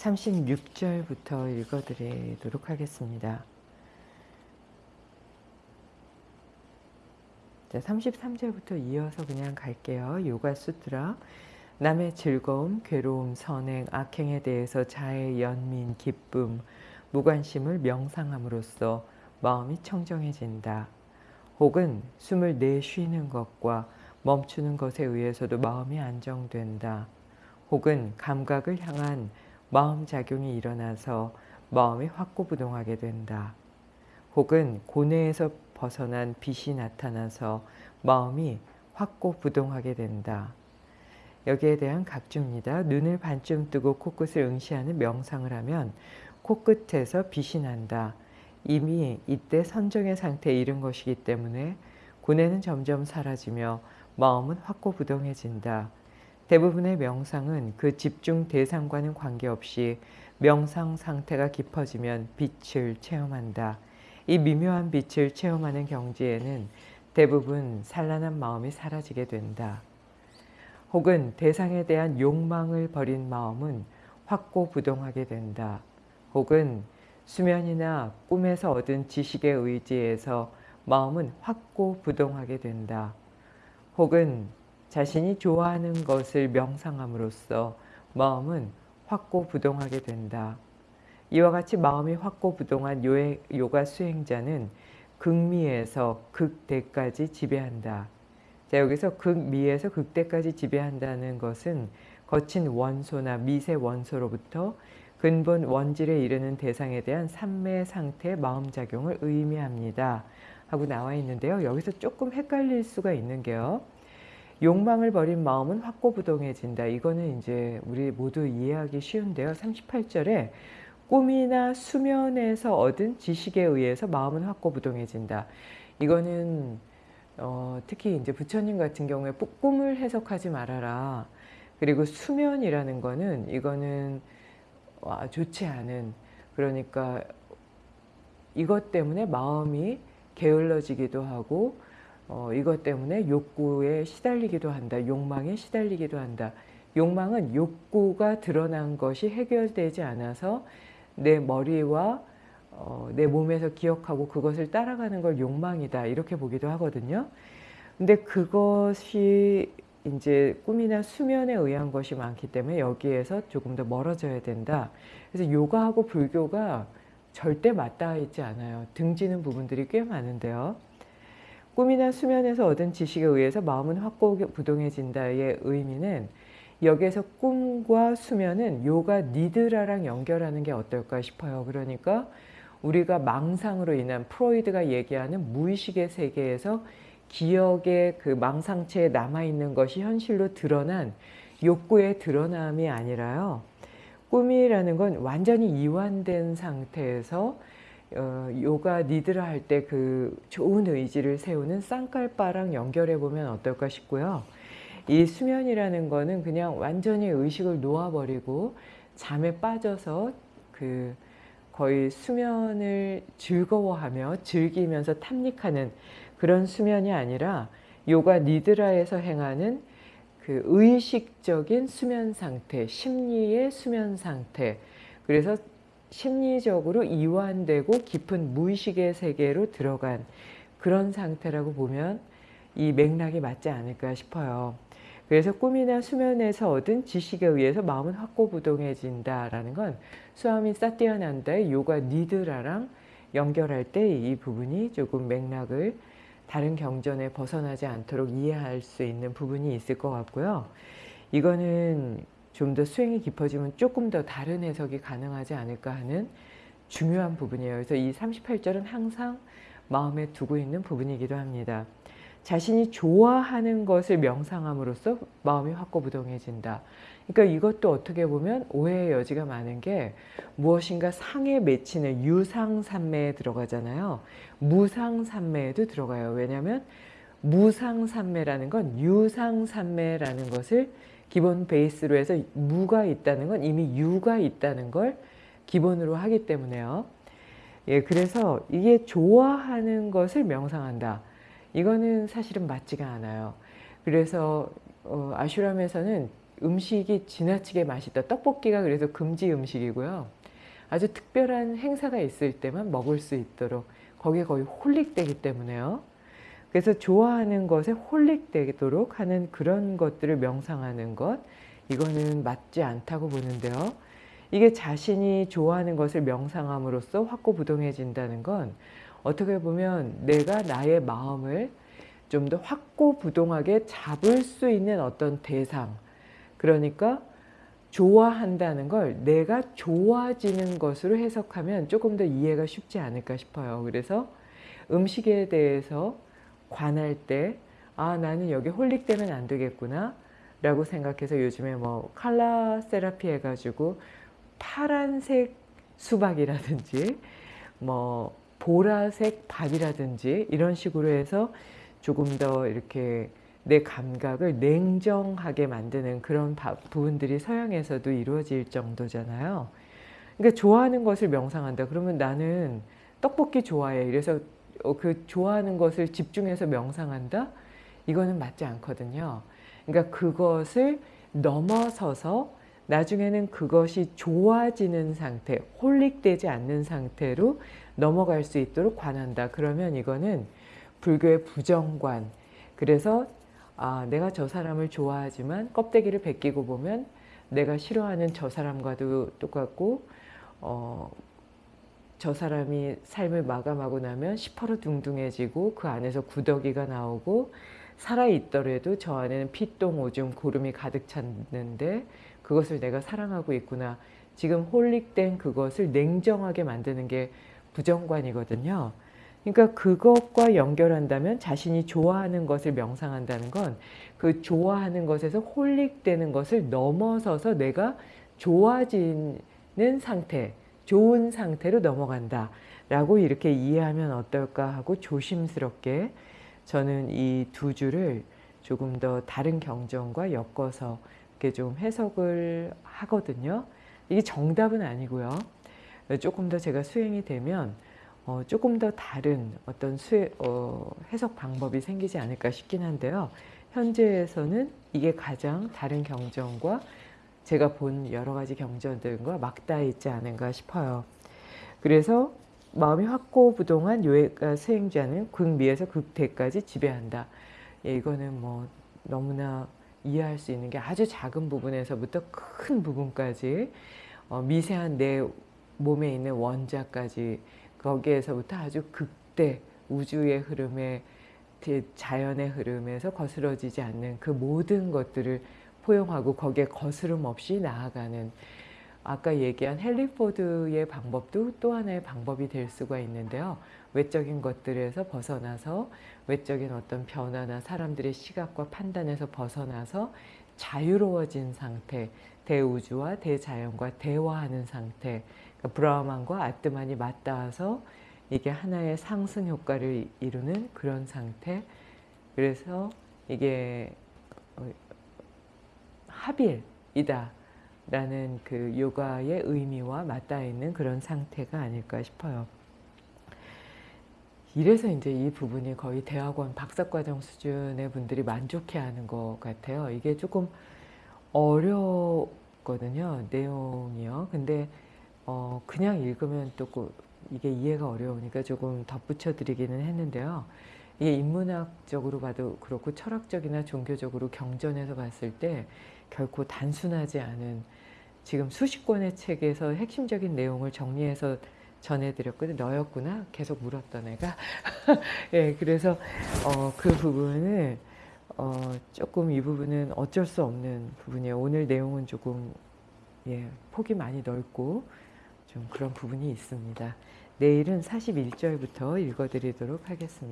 36절부터 읽어드리도록 하겠습니다. 자, 33절부터 이어서 그냥 갈게요. 요가 수트라. 남의 즐거움, 괴로움, 선행, 악행에 대해서 자의 연민, 기쁨, 무관심을 명상함으로써 마음이 청정해진다. 혹은 숨을 내쉬는 것과 멈추는 것에 의해서도 마음이 안정된다. 혹은 감각을 향한 마음 작용이 일어나서 마음이 확고부동하게 된다. 혹은 고뇌에서 벗어난 빛이 나타나서 마음이 확고부동하게 된다. 여기에 대한 각주입니다. 눈을 반쯤 뜨고 코끝을 응시하는 명상을 하면 코끝에서 빛이 난다. 이미 이때 선정의 상태에 이른 것이기 때문에 고뇌는 점점 사라지며 마음은 확고부동해진다. 대부분의 명상은 그 집중 대상과는 관계없이 명상 상태가 깊어지면 빛을 체험한다. 이 미묘한 빛을 체험하는 경지에는 대부분 산란한 마음이 사라지게 된다. 혹은 대상에 대한 욕망을 버린 마음은 확고부동하게 된다. 혹은 수면이나 꿈에서 얻은 지식의 의지에서 마음은 확고부동하게 된다. 혹은 자신이 좋아하는 것을 명상함으로써 마음은 확고부동하게 된다. 이와 같이 마음이 확고부동한 요가 수행자는 극미에서 극대까지 지배한다. 자, 여기서 극미에서 극대까지 지배한다는 것은 거친 원소나 미세 원소로부터 근본 원질에 이르는 대상에 대한 삼매 상태 마음작용을 의미합니다. 하고 나와 있는데요. 여기서 조금 헷갈릴 수가 있는 게요. 욕망을 버린 마음은 확고부동해진다. 이거는 이제 우리 모두 이해하기 쉬운데요. 38절에 꿈이나 수면에서 얻은 지식에 의해서 마음은 확고부동해진다. 이거는 어, 특히 이제 부처님 같은 경우에 꿈을 해석하지 말아라. 그리고 수면이라는 거는 이거는 와, 좋지 않은 그러니까 이것 때문에 마음이 게을러지기도 하고 어, 이것 때문에 욕구에 시달리기도 한다. 욕망에 시달리기도 한다. 욕망은 욕구가 드러난 것이 해결되지 않아서 내 머리와 어, 내 몸에서 기억하고 그것을 따라가는 걸 욕망이다 이렇게 보기도 하거든요. 근데 그것이 이제 꿈이나 수면에 의한 것이 많기 때문에 여기에서 조금 더 멀어져야 된다. 그래서 요가하고 불교가 절대 맞닿아 있지 않아요. 등지는 부분들이 꽤 많은데요. 꿈이나 수면에서 얻은 지식에 의해서 마음은 확고부동해진다의 의미는 여기에서 꿈과 수면은 요가 니드라랑 연결하는 게 어떨까 싶어요. 그러니까 우리가 망상으로 인한 프로이드가 얘기하는 무의식의 세계에서 기억의 그 망상체에 남아있는 것이 현실로 드러난 욕구의 드러남이 아니라요. 꿈이라는 건 완전히 이완된 상태에서 어, 요가 니드라 할 때 그 좋은 의지를 세우는 쌍깔바랑 연결해 보면 어떨까 싶고요. 이 수면이라는 거는 그냥 완전히 의식을 놓아버리고 잠에 빠져서 그 거의 수면을 즐거워하며 즐기면서 탐닉하는 그런 수면이 아니라 요가 니드라에서 행하는 그 의식적인 수면 상태, 심리의 수면 상태. 그래서 심리적으로 이완되고 깊은 무의식의 세계로 들어간 그런 상태라고 보면 이 맥락이 맞지 않을까 싶어요. 그래서 꿈이나 수면에서 얻은 지식에 의해서 마음은 확고부동해진다라는 건 수아미 사티아난다의 요가 니드라랑 연결할 때 이 부분이 조금 맥락을 다른 경전에 벗어나지 않도록 이해할 수 있는 부분이 있을 것 같고요. 이거는 좀 더 수행이 깊어지면 조금 더 다른 해석이 가능하지 않을까 하는 중요한 부분이에요. 그래서 이 38절은 항상 마음에 두고 있는 부분이기도 합니다. 자신이 좋아하는 것을 명상함으로써 마음이 확고부동해진다. 그러니까 이것도 어떻게 보면 오해의 여지가 많은 게 무엇인가 상에 맺히는 유상산매에 들어가잖아요. 무상산매에도 들어가요. 왜냐하면 무상산매라는 건 유상산매라는 것을 기본 베이스로 해서 무가 있다는 건 이미 유가 있다는 걸 기본으로 하기 때문에요. 예, 그래서 이게 좋아하는 것을 명상한다. 이거는 사실은 맞지가 않아요. 그래서 어, 아슈람에서는 음식이 지나치게 맛있다. 떡볶이가 그래서 금지 음식이고요. 아주 특별한 행사가 있을 때만 먹을 수 있도록 거기에 거의 홀릭되기 때문에요. 그래서 좋아하는 것에 홀릭되도록 하는 그런 것들을 명상하는 것 이거는 맞지 않다고 보는데요. 이게 자신이 좋아하는 것을 명상함으로써 확고부동해진다는 건 어떻게 보면 내가 나의 마음을 좀 더 확고부동하게 잡을 수 있는 어떤 대상 그러니까 좋아한다는 걸 내가 좋아지는 것으로 해석하면 조금 더 이해가 쉽지 않을까 싶어요. 그래서 음식에 대해서 관할 때 아 나는 여기 홀릭되면 안 되겠구나 라고 생각해서 요즘에 뭐 칼라 세라피 해가지고 파란색 수박이라든지 뭐 보라색 밥이라든지 이런 식으로 해서 조금 더 이렇게 내 감각을 냉정하게 만드는 그런 부분들이 서양에서도 이루어질 정도잖아요. 그러니까 좋아하는 것을 명상한다. 그러면 나는 떡볶이 좋아해. 이래서 어, 그 좋아하는 것을 집중해서 명상한다? 이거는 맞지 않거든요. 그러니까 그것을 넘어서서 나중에는 그것이 좋아지는 상태, 홀릭되지 않는 상태로 넘어갈 수 있도록 관한다. 그러면 이거는 불교의 부정관. 그래서 아, 내가 저 사람을 좋아하지만 껍데기를 벗기고 보면 내가 싫어하는 저 사람과도 똑같고 어, 저 사람이 삶을 마감하고 나면 시퍼러둥둥해지고 그 안에서 구더기가 나오고 살아있더라도 저 안에는 피똥, 오줌, 고름이 가득 찼는데 그것을 내가 사랑하고 있구나. 지금 홀릭된 그것을 냉정하게 만드는 게 부정관이거든요. 그러니까 그것과 연결한다면 자신이 좋아하는 것을 명상한다는 건 그 좋아하는 것에서 홀릭되는 것을 넘어서서 내가 좋아지는 상태, 좋은 상태로 넘어간다 라고 이렇게 이해하면 어떨까 하고 조심스럽게 저는 이 두 줄을 조금 더 다른 경전과 엮어서 이렇게 좀 해석을 하거든요. 이게 정답은 아니고요. 조금 더 제가 수행이 되면 어, 조금 더 다른 어떤 수, 어, 해석 방법이 생기지 않을까 싶긴 한데요. 현재에서는 이게 가장 다른 경전과 제가 본 여러 가지 경전들과 맞닿아 있지 않은가 싶어요. 그래서 마음이 확고부동한 요해가 수행자는 극미에서 극대까지 지배한다. 예, 이거는 뭐 너무나 이해할 수 있는 게 아주 작은 부분에서부터 큰 부분까지 어, 미세한 내 몸에 있는 원자까지 거기에서부터 아주 극대 우주의 흐름에 자연의 흐름에서 거스러지지 않는 그 모든 것들을 포용하고 거기에 거스름 없이 나아가는 아까 얘기한 헨리포드의 방법도 또 하나의 방법이 될 수가 있는데요. 외적인 것들에서 벗어나서 외적인 어떤 변화나 사람들의 시각과 판단에서 벗어나서 자유로워진 상태, 대우주와 대자연과 대화하는 상태, 그러니까 브라흐만과 아트만이 맞닿아서 이게 하나의 상승 효과를 이루는 그런 상태. 그래서 이게 어, 합일이다. 라는 그 요가의 의미와 맞닿아 있는 그런 상태가 아닐까 싶어요. 이래서 이제 이 부분이 거의 대학원 박사과정 수준의 분들이 만족해하는 것 같아요. 이게 조금 어렵거든요. 내용이요. 근데 어 그냥 읽으면 또 이게 이해가 어려우니까 조금 덧붙여 드리기는 했는데요. 이게 인문학적으로 봐도 그렇고 철학적이나 종교적으로 경전에서 봤을 때 결코 단순하지 않은 지금 수십 권의 책에서 핵심적인 내용을 정리해서 전해드렸거든요. 너였구나? 계속 물었던 애가. 예, 그래서 어, 그 부분을 어, 조금 이 부분은 어쩔 수 없는 부분이에요. 오늘 내용은 조금 예, 폭이 많이 넓고 좀 그런 부분이 있습니다. 내일은 41절부터 읽어드리도록 하겠습니다.